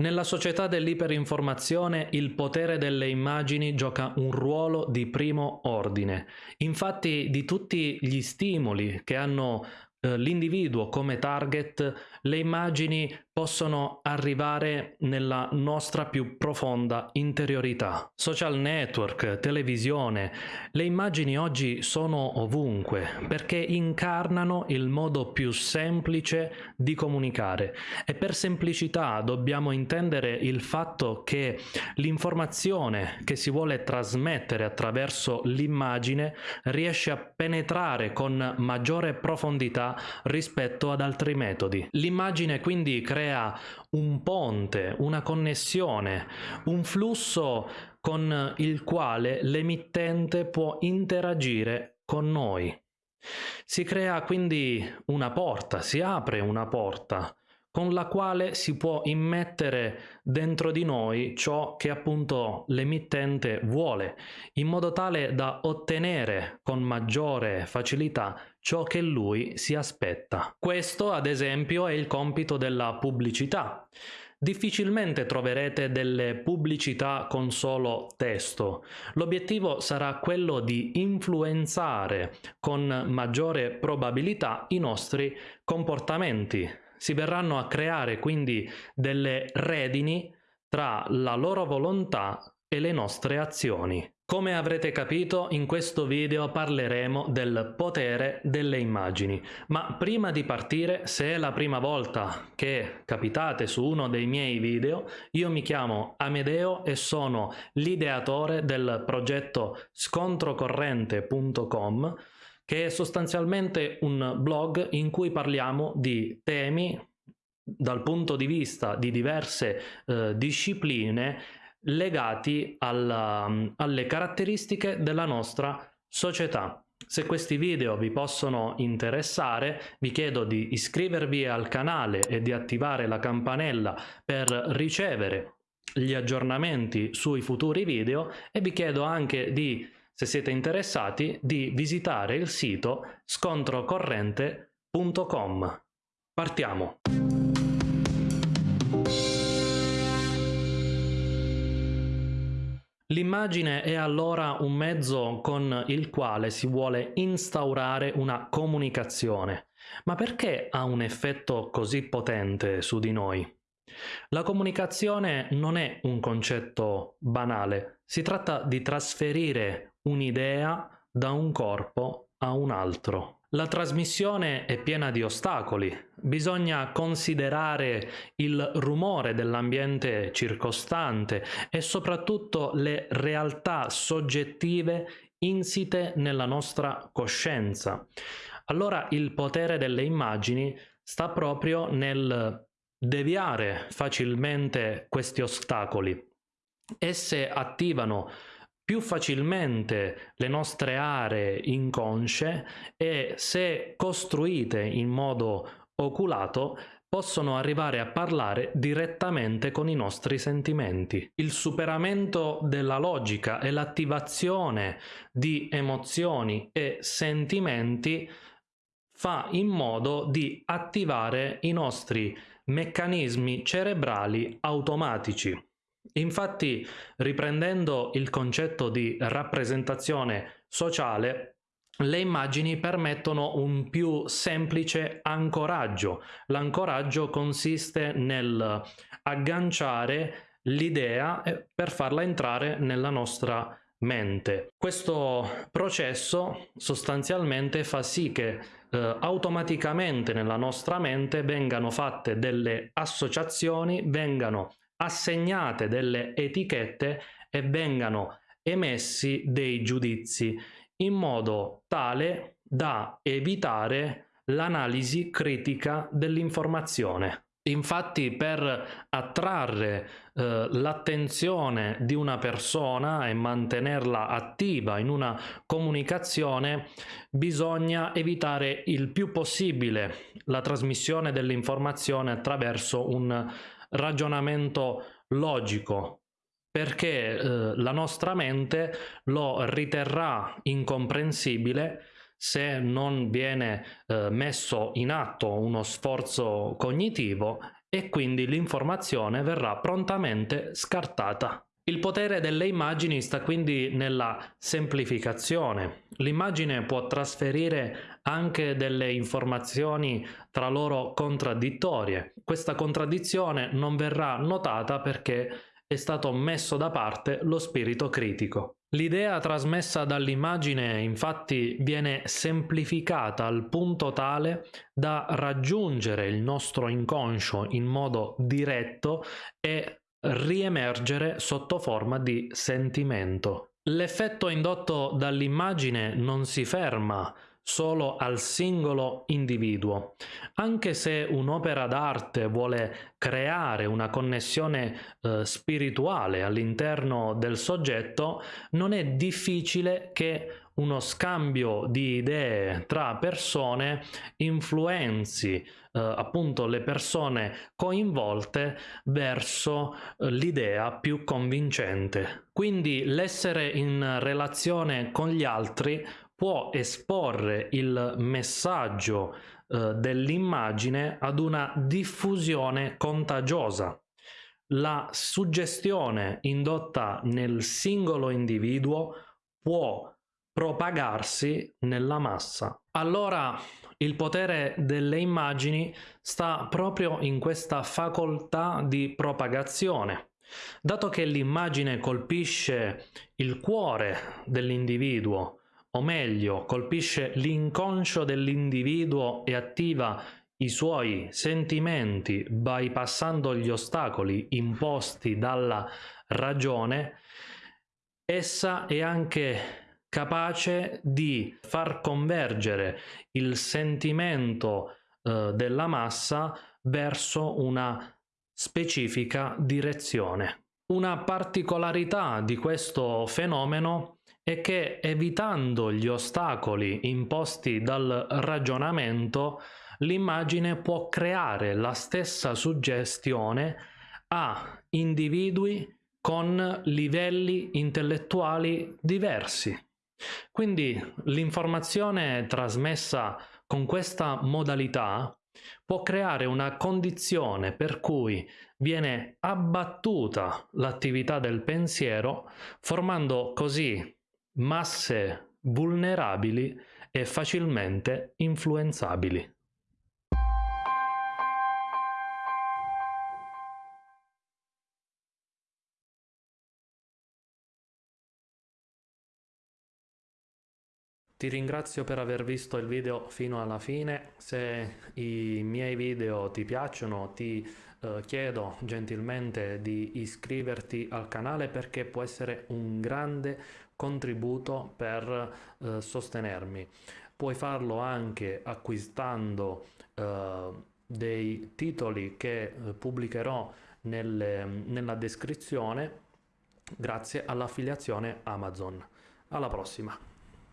Nella società dell'iperinformazione il potere delle immagini gioca un ruolo di primo ordine. Infatti di tutti gli stimoli che hanno eh, l'individuo come target, le immagini possono arrivare nella nostra più profonda interiorità. Social network, televisione, le immagini oggi sono ovunque perché incarnano il modo più semplice di comunicare e per semplicità dobbiamo intendere il fatto che l'informazione che si vuole trasmettere attraverso l'immagine riesce a penetrare con maggiore profondità rispetto ad altri metodi. L'immagine quindi crea crea un ponte, una connessione, un flusso con il quale l'emittente può interagire con noi. Si crea quindi una porta, si apre una porta con la quale si può immettere dentro di noi ciò che appunto l'emittente vuole, in modo tale da ottenere con maggiore facilità ciò che lui si aspetta. Questo, ad esempio, è il compito della pubblicità. Difficilmente troverete delle pubblicità con solo testo. L'obiettivo sarà quello di influenzare con maggiore probabilità i nostri comportamenti, si verranno a creare quindi delle redini tra la loro volontà e le nostre azioni. Come avrete capito, in questo video parleremo del potere delle immagini, ma prima di partire, se è la prima volta che capitate su uno dei miei video, io mi chiamo Amedeo e sono l'ideatore del progetto scontrocorrente.com che è sostanzialmente un blog in cui parliamo di temi dal punto di vista di diverse eh, discipline legati alla, alle caratteristiche della nostra società. Se questi video vi possono interessare, vi chiedo di iscrivervi al canale e di attivare la campanella per ricevere gli aggiornamenti sui futuri video e vi chiedo anche di se siete interessati, di visitare il sito scontrocorrente.com. Partiamo! L'immagine è allora un mezzo con il quale si vuole instaurare una comunicazione. Ma perché ha un effetto così potente su di noi? La comunicazione non è un concetto banale, si tratta di trasferire un'idea da un corpo a un altro. La trasmissione è piena di ostacoli, bisogna considerare il rumore dell'ambiente circostante e soprattutto le realtà soggettive insite nella nostra coscienza. Allora il potere delle immagini sta proprio nel deviare facilmente questi ostacoli. Esse attivano più facilmente le nostre aree inconsce e se costruite in modo oculato possono arrivare a parlare direttamente con i nostri sentimenti. Il superamento della logica e l'attivazione di emozioni e sentimenti fa in modo di attivare i nostri meccanismi cerebrali automatici Infatti, riprendendo il concetto di rappresentazione sociale, le immagini permettono un più semplice ancoraggio. L'ancoraggio consiste nel agganciare l'idea per farla entrare nella nostra mente. Questo processo sostanzialmente fa sì che eh, automaticamente nella nostra mente vengano fatte delle associazioni, vengano assegnate delle etichette e vengano emessi dei giudizi in modo tale da evitare l'analisi critica dell'informazione. Infatti per attrarre eh, l'attenzione di una persona e mantenerla attiva in una comunicazione bisogna evitare il più possibile la trasmissione dell'informazione attraverso un ragionamento logico perché eh, la nostra mente lo riterrà incomprensibile se non viene eh, messo in atto uno sforzo cognitivo e quindi l'informazione verrà prontamente scartata. Il potere delle immagini sta quindi nella semplificazione. L'immagine può trasferire anche delle informazioni tra loro contraddittorie. Questa contraddizione non verrà notata perché è stato messo da parte lo spirito critico. L'idea trasmessa dall'immagine infatti viene semplificata al punto tale da raggiungere il nostro inconscio in modo diretto e riemergere sotto forma di sentimento. L'effetto indotto dall'immagine non si ferma solo al singolo individuo. Anche se un'opera d'arte vuole creare una connessione eh, spirituale all'interno del soggetto, non è difficile che uno scambio di idee tra persone influenzi eh, appunto le persone coinvolte verso eh, l'idea più convincente. Quindi l'essere in relazione con gli altri può esporre il messaggio eh, dell'immagine ad una diffusione contagiosa. La suggestione indotta nel singolo individuo può propagarsi nella massa. Allora il potere delle immagini sta proprio in questa facoltà di propagazione. Dato che l'immagine colpisce il cuore dell'individuo, o meglio colpisce l'inconscio dell'individuo e attiva i suoi sentimenti bypassando gli ostacoli imposti dalla ragione, essa è anche capace di far convergere il sentimento eh, della massa verso una specifica direzione. Una particolarità di questo fenomeno è che evitando gli ostacoli imposti dal ragionamento, l'immagine può creare la stessa suggestione a individui con livelli intellettuali diversi. Quindi l'informazione trasmessa con questa modalità può creare una condizione per cui viene abbattuta l'attività del pensiero, formando così masse vulnerabili e facilmente influenzabili. Ti ringrazio per aver visto il video fino alla fine, se i miei video ti piacciono ti eh, chiedo gentilmente di iscriverti al canale perché può essere un grande contributo per eh, sostenermi. Puoi farlo anche acquistando eh, dei titoli che eh, pubblicherò nelle, nella descrizione grazie all'affiliazione Amazon. Alla prossima!